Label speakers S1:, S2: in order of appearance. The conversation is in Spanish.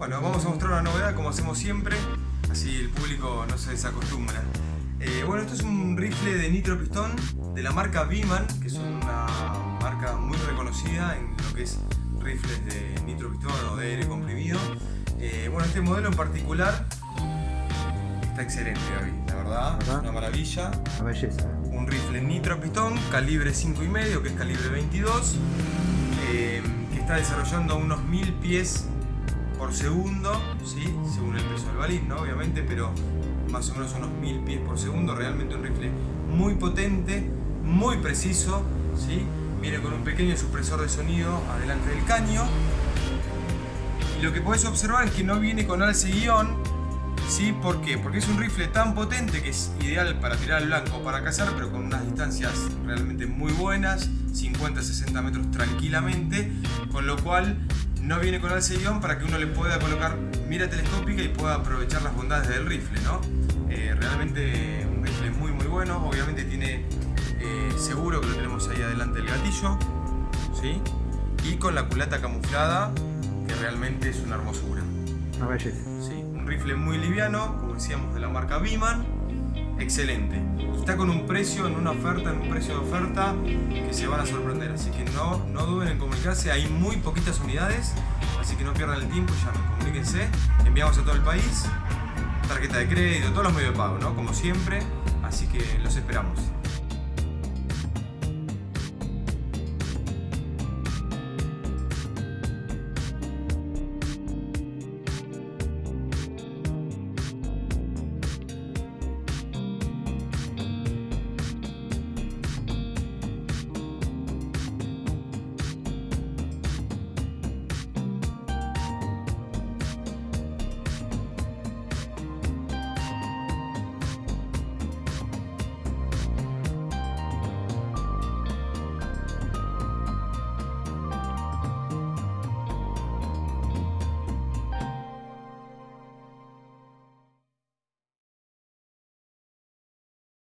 S1: Bueno, vamos a mostrar una novedad como hacemos siempre, así el público no se desacostumbra. Eh, bueno, esto es un rifle de nitro pistón de la marca Biman, que es una marca muy reconocida en lo que es rifles de nitro pistón o de aire comprimido. Eh, bueno, este modelo en particular está excelente, Gaby, la verdad, una maravilla.
S2: Una belleza.
S1: Un rifle nitro pistón, calibre 5,5, que es calibre 22, eh, que está desarrollando unos 1000 pies por segundo, ¿sí? según el peso del balín, ¿no? obviamente, pero más o menos unos 1000 pies por segundo, realmente un rifle muy potente, muy preciso, ¿sí? viene con un pequeño supresor de sonido adelante del caño, y lo que puedes observar es que no viene con alce guion, ¿sí? ¿por qué? Porque es un rifle tan potente que es ideal para tirar al blanco para cazar, pero con unas distancias realmente muy buenas, 50-60 metros tranquilamente, con lo cual no viene con alce guion para que uno le pueda colocar mira telescópica y pueda aprovechar las bondades del rifle, ¿no? Eh, realmente un rifle muy muy bueno, obviamente tiene eh, seguro que lo tenemos ahí adelante del gatillo, ¿sí? Y con la culata camuflada, que realmente es una hermosura.
S2: Una belleza.
S1: Sí, un rifle muy liviano, como decíamos, de la marca Biman, excelente. Está con un precio, en una oferta, en un precio de oferta, que se van a sorprender. Así que no, no duden en comunicarse, hay muy poquitas unidades, así que no pierdan el tiempo, llamen, comuníquense. Enviamos a todo el país, tarjeta de crédito, todos los medios de pago, ¿no? Como siempre, así que los esperamos.